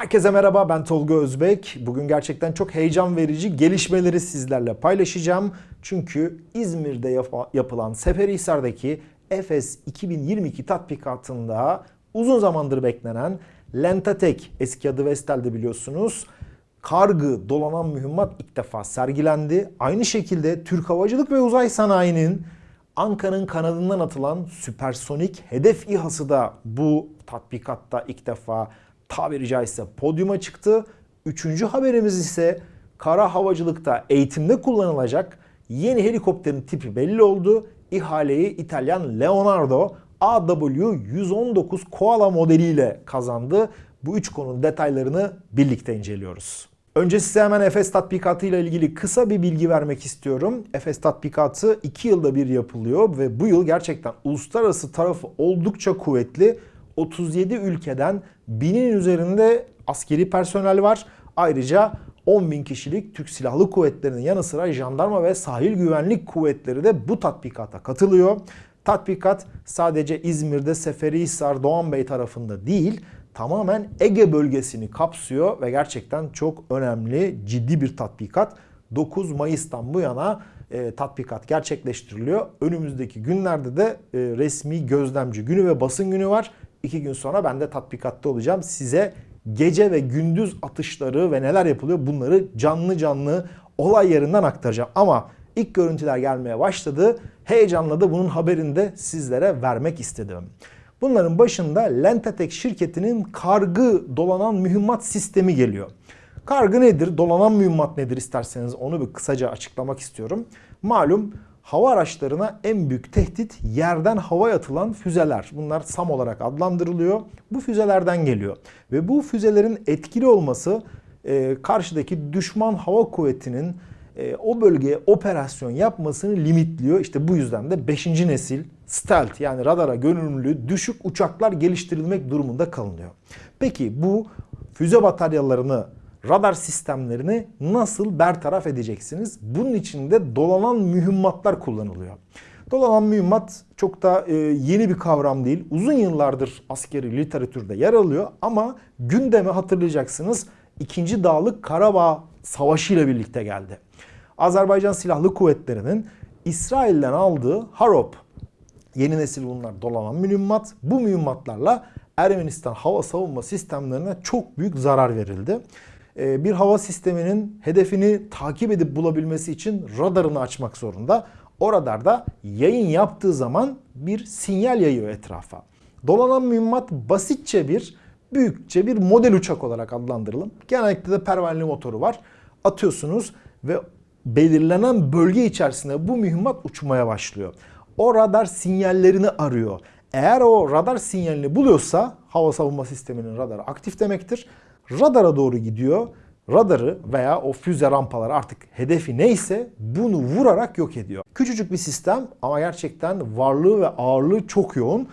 Herkese merhaba ben Tolga Özbek. Bugün gerçekten çok heyecan verici gelişmeleri sizlerle paylaşacağım. Çünkü İzmir'de yap- yapılan Seferihisar'daki Efes 2022 tatbikatında uzun zamandır beklenen Lentatek eski adı Vestel'de biliyorsunuz. Kargı dolanan mühimmat ilk defa sergilendi. Aynı şekilde Türk Havacılık ve Uzay Sanayi'nin Ankara'nın kanadından atılan süpersonik hedef İHA'sı da bu tatbikatta ilk defa tabiri caizse podyuma çıktı. Üçüncü haberimiz ise kara havacılıkta eğitimde kullanılacak yeni helikopterin tipi belli oldu. İhaleyi İtalyan Leonardo AW119 Koala modeliyle kazandı. Bu üç konunun detaylarını birlikte inceliyoruz. Önce size hemen Efes tatbikatı ile ilgili kısa bir bilgi vermek istiyorum. Efes tatbikatı 2 yılda bir yapılıyor ve bu yıl gerçekten uluslararası tarafı oldukça kuvvetli. 37 ülkeden binin üzerinde askeri personel var. Ayrıca 10 bin kişilik Türk Silahlı Kuvvetleri'nin yanı sıra jandarma ve sahil güvenlik kuvvetleri de bu tatbikata katılıyor. Tatbikat sadece İzmir'de Seferihisar, Doğanbey tarafında değil, tamamen Ege bölgesini kapsıyor ve gerçekten çok önemli, ciddi bir tatbikat. 9 Mayıs'tan bu yana e, tatbikat gerçekleştiriliyor. Önümüzdeki günlerde de e, resmi gözlemci günü ve basın günü var. İki gün sonra ben de tatbikatta olacağım. Size gece ve gündüz atışları ve neler yapılıyor bunları canlı canlı olay yerinden aktaracağım. Ama ilk görüntüler gelmeye başladı. Heyecanla da bunun haberini de sizlere vermek istedim. Bunların başında Lentatek şirketinin kargı dolanan mühimmat sistemi geliyor. Kargı nedir? Dolanan mühimmat nedir isterseniz onu bir kısaca açıklamak istiyorum. Malum hava araçlarına en büyük tehdit yerden havaya atılan füzeler. Bunlar SAM olarak adlandırılıyor. Bu füzelerden geliyor. Ve bu füzelerin etkili olması e, karşıdaki düşman hava kuvvetinin e, o bölgeye operasyon yapmasını limitliyor. İşte bu yüzden de 5. nesil stealth yani radara görünümlü düşük uçaklar geliştirilmek durumunda kalınıyor. Peki bu füze bataryalarını radar sistemlerini nasıl bertaraf edeceksiniz? Bunun için de dolanan mühimmatlar kullanılıyor. Dolanan mühimmat çok da e, yeni bir kavram değil. Uzun yıllardır askeri literatürde yer alıyor ama gündeme hatırlayacaksınız 2. Dağlık Karabağ Savaşı ile birlikte geldi. Azerbaycan Silahlı Kuvvetleri'nin İsrail'den aldığı Harop yeni nesil bunlar dolanan mühimmat. Bu mühimmatlarla Ermenistan hava savunma sistemlerine çok büyük zarar verildi. Ee, bir hava sisteminin hedefini takip edip bulabilmesi için radarını açmak zorunda. O radarda yayın yaptığı zaman bir sinyal yayıyor etrafa. Dolanan mühimmat basitçe bir, büyükçe bir model uçak olarak adlandırılım. Genellikle de pervaneli motoru var. Atıyorsunuz ve belirlenen bölge içerisinde bu mühimmat uçmaya başlıyor. O radar sinyallerini arıyor. Eğer o radar sinyalini buluyorsa hava savunma sisteminin radarı aktif demektir. Radara doğru gidiyor. Radarı veya o füze rampaları artık hedefi neyse bunu vurarak yok ediyor. Küçücük bir sistem ama gerçekten varlığı ve ağırlığı çok yoğun.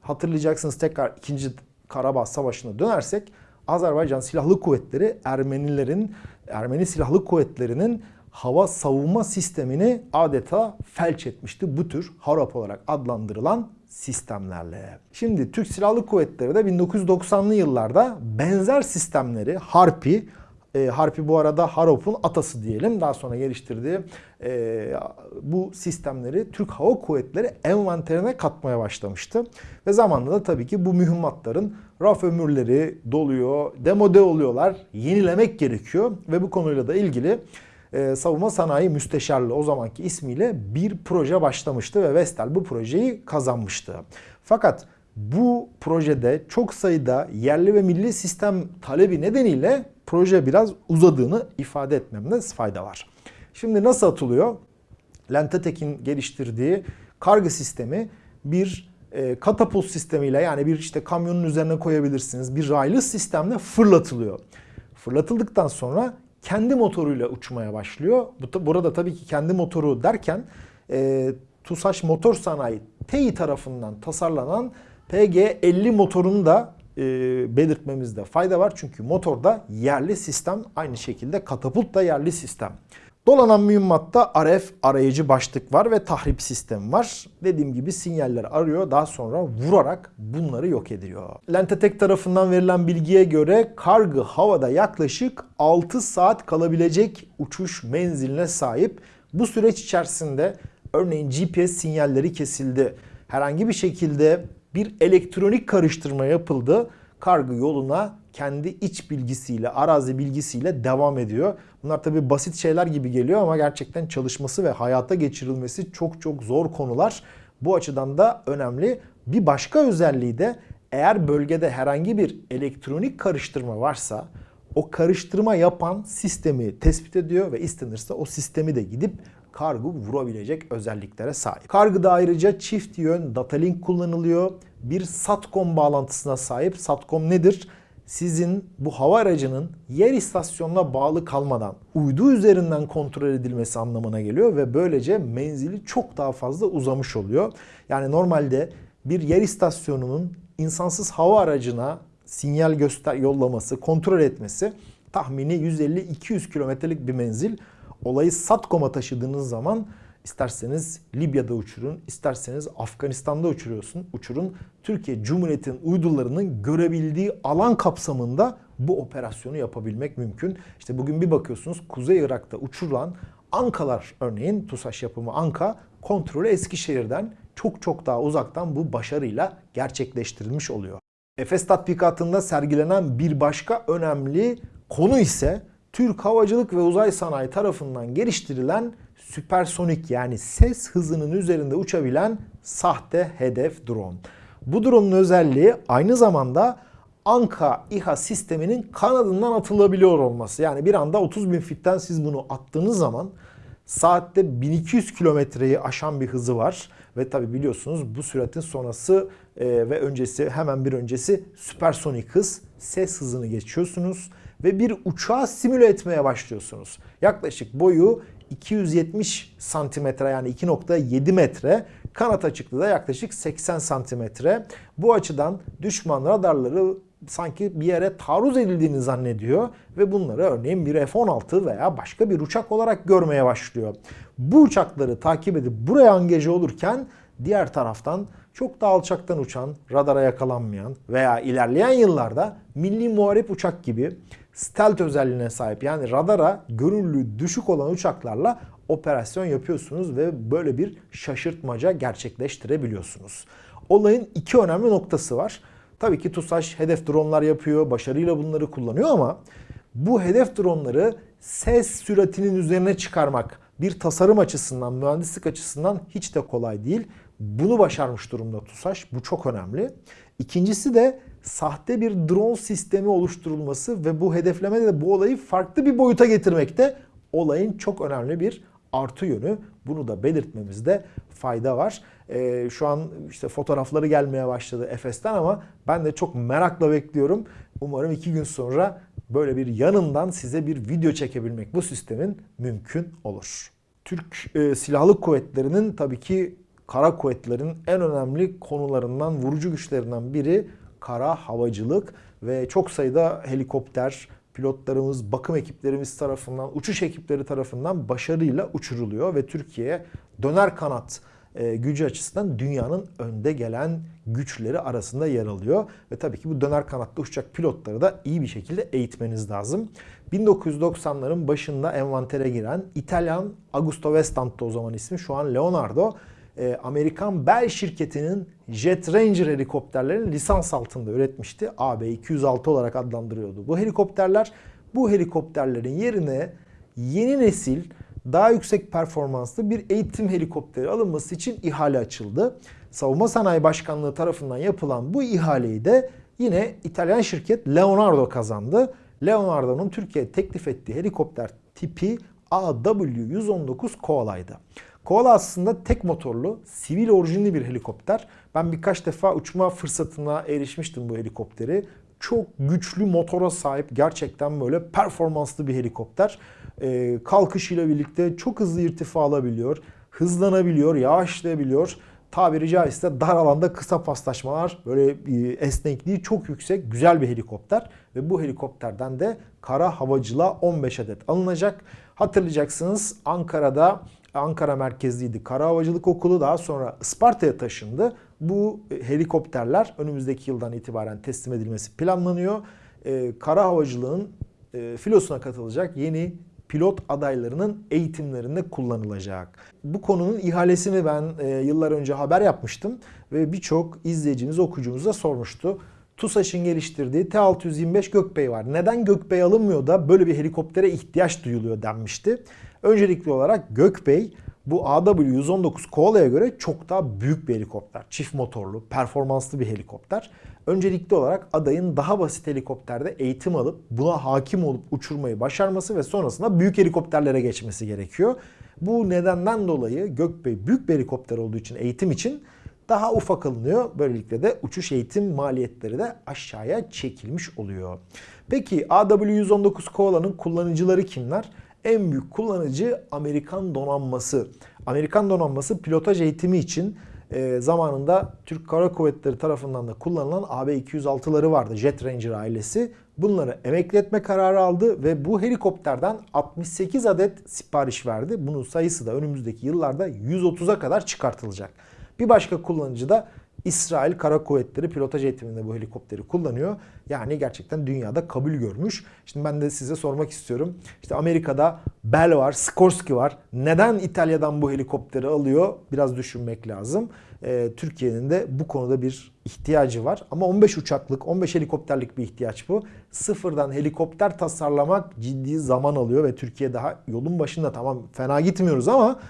Hatırlayacaksınız tekrar 2. Karabağ Savaşı'na dönersek Azerbaycan Silahlı Kuvvetleri Ermenilerin Ermeni Silahlı Kuvvetleri'nin hava savunma sistemini adeta felç etmişti bu tür harap olarak adlandırılan sistemlerle. Şimdi Türk Silahlı Kuvvetleri de 1990'lı yıllarda benzer sistemleri Harpi, e, Harpi bu arada Harop'un atası diyelim. Daha sonra geliştirdiği e, bu sistemleri Türk Hava Kuvvetleri envanterine katmaya başlamıştı. Ve zamanla da tabii ki bu mühimmatların raf ömürleri doluyor, demode oluyorlar, yenilemek gerekiyor. Ve bu konuyla da ilgili e, Savunma Sanayi Müsteşarlığı o zamanki ismiyle bir proje başlamıştı ve Vestel bu projeyi kazanmıştı. Fakat bu projede çok sayıda yerli ve milli sistem talebi nedeniyle proje biraz uzadığını ifade etmemde fayda var. Şimdi nasıl atılıyor? Lentetek'in geliştirdiği kargı sistemi bir e, katapult sistemiyle yani bir işte kamyonun üzerine koyabilirsiniz. Bir raylı sistemle fırlatılıyor. Fırlatıldıktan sonra kendi motoruyla uçmaya başlıyor. Burada tabii ki kendi motoru derken e, TUSAŞ Motor Sanayi TEİ tarafından tasarlanan PG50 motorunu da e, belirtmemizde fayda var. Çünkü motor da yerli sistem aynı şekilde katapult da yerli sistem. Dolanan mühimmatta RF arayıcı başlık var ve tahrip sistemi var. Dediğim gibi sinyaller arıyor daha sonra vurarak bunları yok ediyor. Lentetek tarafından verilen bilgiye göre kargı havada yaklaşık 6 saat kalabilecek uçuş menziline sahip. Bu süreç içerisinde örneğin GPS sinyalleri kesildi. Herhangi bir şekilde bir elektronik karıştırma yapıldı. Kargı yoluna kendi iç bilgisiyle, arazi bilgisiyle devam ediyor. Bunlar tabii basit şeyler gibi geliyor ama gerçekten çalışması ve hayata geçirilmesi çok çok zor konular. Bu açıdan da önemli. Bir başka özelliği de eğer bölgede herhangi bir elektronik karıştırma varsa o karıştırma yapan sistemi tespit ediyor ve istenirse o sistemi de gidip kargo vurabilecek özelliklere sahip. Kargıda ayrıca çift yön data link kullanılıyor. Bir SATCOM bağlantısına sahip. SATCOM nedir? Sizin bu hava aracının yer istasyonuna bağlı kalmadan uydu üzerinden kontrol edilmesi anlamına geliyor ve böylece menzili çok daha fazla uzamış oluyor. Yani normalde bir yer istasyonunun insansız hava aracına sinyal göster yollaması, kontrol etmesi tahmini 150-200 kilometrelik bir menzil. Olayı SATCOM'a taşıdığınız zaman isterseniz Libya'da uçurun, isterseniz Afganistan'da uçuruyorsun, uçurun. Türkiye Cumhuriyeti'nin uydularının görebildiği alan kapsamında bu operasyonu yapabilmek mümkün. İşte bugün bir bakıyorsunuz Kuzey Irak'ta uçurulan Ankalar örneğin TUSAŞ yapımı Anka kontrolü Eskişehir'den çok çok daha uzaktan bu başarıyla gerçekleştirilmiş oluyor. Efes tatbikatında sergilenen bir başka önemli konu ise Türk Havacılık ve Uzay Sanayi tarafından geliştirilen süpersonik yani ses hızının üzerinde uçabilen sahte hedef drone. Bu drone'un özelliği aynı zamanda Anka İHA sisteminin kanadından atılabiliyor olması. Yani bir anda 30 bin fitten siz bunu attığınız zaman saatte 1200 kilometreyi aşan bir hızı var. Ve tabi biliyorsunuz bu süratin sonrası e, ve öncesi hemen bir öncesi süpersonik hız. Ses hızını geçiyorsunuz ve bir uçağı simüle etmeye başlıyorsunuz. Yaklaşık boyu 270 santimetre yani 2.7 metre. Kanat açıklığı da yaklaşık 80 santimetre. Bu açıdan düşman radarları sanki bir yere taarruz edildiğini zannediyor ve bunları örneğin bir F-16 veya başka bir uçak olarak görmeye başlıyor. Bu uçakları takip edip buraya angaje olurken diğer taraftan çok daha alçaktan uçan, radara yakalanmayan veya ilerleyen yıllarda milli muharip uçak gibi stealth özelliğine sahip yani radara görünürlüğü düşük olan uçaklarla operasyon yapıyorsunuz ve böyle bir şaşırtmaca gerçekleştirebiliyorsunuz. Olayın iki önemli noktası var. Tabii ki TUSAŞ hedef dronlar yapıyor, başarıyla bunları kullanıyor ama bu hedef dronları ses süratinin üzerine çıkarmak bir tasarım açısından, mühendislik açısından hiç de kolay değil. Bunu başarmış durumda TUSAŞ. Bu çok önemli. İkincisi de sahte bir drone sistemi oluşturulması ve bu hedeflemede de bu olayı farklı bir boyuta getirmekte olayın çok önemli bir artı yönü. Bunu da belirtmemizde fayda var. Ee, şu an işte fotoğrafları gelmeye başladı Efes'ten ama ben de çok merakla bekliyorum. Umarım iki gün sonra böyle bir yanından size bir video çekebilmek bu sistemin mümkün olur. Türk e, Silahlı Kuvvetleri'nin tabii ki kara kuvvetlerin en önemli konularından, vurucu güçlerinden biri kara havacılık ve çok sayıda helikopter, pilotlarımız, bakım ekiplerimiz tarafından, uçuş ekipleri tarafından başarıyla uçuruluyor ve Türkiye döner kanat e, gücü açısından dünyanın önde gelen güçleri arasında yer alıyor. Ve tabii ki bu döner kanatlı uçacak pilotları da iyi bir şekilde eğitmeniz lazım. 1990'ların başında envantere giren İtalyan Augusto Vestant'ta o zaman ismi şu an Leonardo e, Amerikan Bell şirketinin Jet Ranger helikopterlerini lisans altında üretmişti. AB-206 olarak adlandırıyordu bu helikopterler. Bu helikopterlerin yerine yeni nesil daha yüksek performanslı bir eğitim helikopteri alınması için ihale açıldı. Savunma Sanayi Başkanlığı tarafından yapılan bu ihaleyi de yine İtalyan şirket Leonardo kazandı. Leonardo'nun Türkiye'ye teklif ettiği helikopter tipi AW119 Koala'ydı. Koala aslında tek motorlu, sivil orijinli bir helikopter. Ben birkaç defa uçma fırsatına erişmiştim bu helikopteri. Çok güçlü motora sahip gerçekten böyle performanslı bir helikopter. Ee, kalkışıyla birlikte çok hızlı irtifa alabiliyor, hızlanabiliyor, yavaşlayabiliyor. tabiri caizse dar alanda kısa paslaşmalar, böyle e, esnekliği çok yüksek, güzel bir helikopter. Ve bu helikopterden de kara havacılığa 15 adet alınacak. Hatırlayacaksınız Ankara'da Ankara merkezliydi Kara Havacılık Okulu daha sonra Isparta'ya taşındı. Bu e, helikopterler önümüzdeki yıldan itibaren teslim edilmesi planlanıyor. Ee, kara havacılığın e, filosuna katılacak yeni pilot adaylarının eğitimlerinde kullanılacak. Bu konunun ihalesini ben e, yıllar önce haber yapmıştım ve birçok izleyiciniz, okuyucumuz da sormuştu. TUSAŞ'ın geliştirdiği T-625 Gökbey var. Neden Gökbey alınmıyor da böyle bir helikoptere ihtiyaç duyuluyor denmişti. Öncelikli olarak Gökbey bu AW119 Koala'ya göre çok daha büyük bir helikopter. Çift motorlu, performanslı bir helikopter. Öncelikli olarak adayın daha basit helikopterde eğitim alıp buna hakim olup uçurmayı başarması ve sonrasında büyük helikopterlere geçmesi gerekiyor. Bu nedenden dolayı Gökbey büyük bir helikopter olduğu için eğitim için daha ufak alınıyor. Böylelikle de uçuş eğitim maliyetleri de aşağıya çekilmiş oluyor. Peki AW119 Koala'nın kullanıcıları kimler? En büyük kullanıcı Amerikan donanması. Amerikan donanması pilotaj eğitimi için e, zamanında Türk Kara Kuvvetleri tarafından da kullanılan AB-206'ları vardı. Jet Ranger ailesi. Bunları emekli etme kararı aldı ve bu helikopterden 68 adet sipariş verdi. Bunun sayısı da önümüzdeki yıllarda 130'a kadar çıkartılacak. Bir başka kullanıcı da İsrail Kara Kuvvetleri pilotaj eğitiminde bu helikopteri kullanıyor. Yani gerçekten dünyada kabul görmüş. Şimdi ben de size sormak istiyorum. İşte Amerika'da Bell var, Sikorsky var. Neden İtalya'dan bu helikopteri alıyor? Biraz düşünmek lazım. Ee, Türkiye'nin de bu konuda bir ihtiyacı var. Ama 15 uçaklık, 15 helikopterlik bir ihtiyaç bu. Sıfırdan helikopter tasarlamak ciddi zaman alıyor ve Türkiye daha yolun başında tamam fena gitmiyoruz ama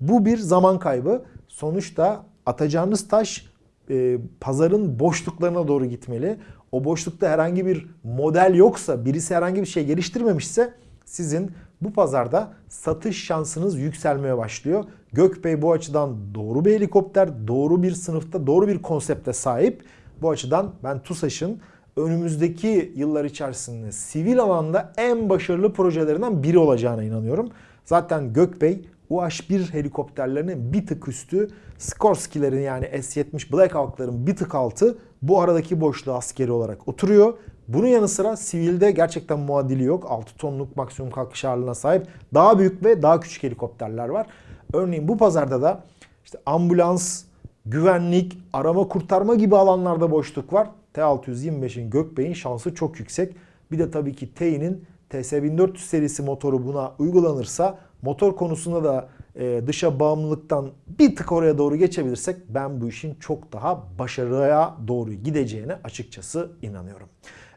bu bir zaman kaybı. Sonuçta atacağınız taş e, pazarın boşluklarına doğru gitmeli. O boşlukta herhangi bir model yoksa, birisi herhangi bir şey geliştirmemişse sizin bu pazarda satış şansınız yükselmeye başlıyor. Gökbey bu açıdan doğru bir helikopter, doğru bir sınıfta, doğru bir konsepte sahip. Bu açıdan ben TUSAŞ'ın önümüzdeki yıllar içerisinde sivil alanda en başarılı projelerinden biri olacağına inanıyorum. Zaten Gökbey UH-1 helikopterlerinin bir tık üstü, Skorsky'lerin yani S-70 Black Hawk'ların bir tık altı bu aradaki boşluğa askeri olarak oturuyor. Bunun yanı sıra sivilde gerçekten muadili yok. 6 tonluk maksimum kalkış ağırlığına sahip daha büyük ve daha küçük helikopterler var. Örneğin bu pazarda da işte ambulans, güvenlik, arama kurtarma gibi alanlarda boşluk var. T625'in Gökbey'in şansı çok yüksek. Bir de tabii ki T'nin TS1400 serisi motoru buna uygulanırsa motor konusunda da e, dışa bağımlılıktan bir tık oraya doğru geçebilirsek ben bu işin çok daha başarıya doğru gideceğine açıkçası inanıyorum.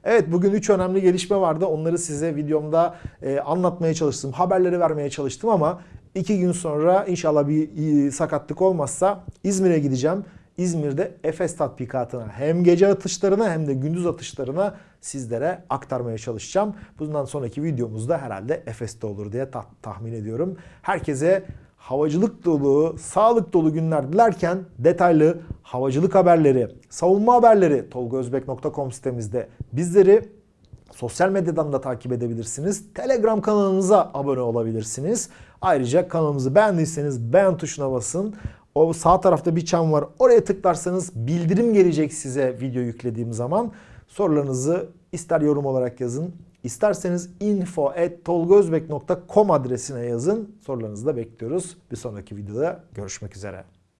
Evet bugün 3 önemli gelişme vardı. Onları size videomda e, anlatmaya çalıştım. Haberleri vermeye çalıştım ama 2 gün sonra inşallah bir sakatlık olmazsa İzmir'e gideceğim. İzmir'de Efes tatbikatına hem gece atışlarına hem de gündüz atışlarına sizlere aktarmaya çalışacağım. Bundan sonraki videomuzda herhalde Efes'te olur diye ta- tahmin ediyorum. Herkese havacılık dolu, sağlık dolu günler dilerken detaylı havacılık haberleri, savunma haberleri tolgozbek.com sitemizde bizleri sosyal medyadan da takip edebilirsiniz. Telegram kanalımıza abone olabilirsiniz. Ayrıca kanalımızı beğendiyseniz beğen tuşuna basın. O sağ tarafta bir çan var. Oraya tıklarsanız bildirim gelecek size video yüklediğim zaman. Sorularınızı ister yorum olarak yazın, isterseniz info@tolgozbek.com adresine yazın. Sorularınızı da bekliyoruz. Bir sonraki videoda görüşmek üzere.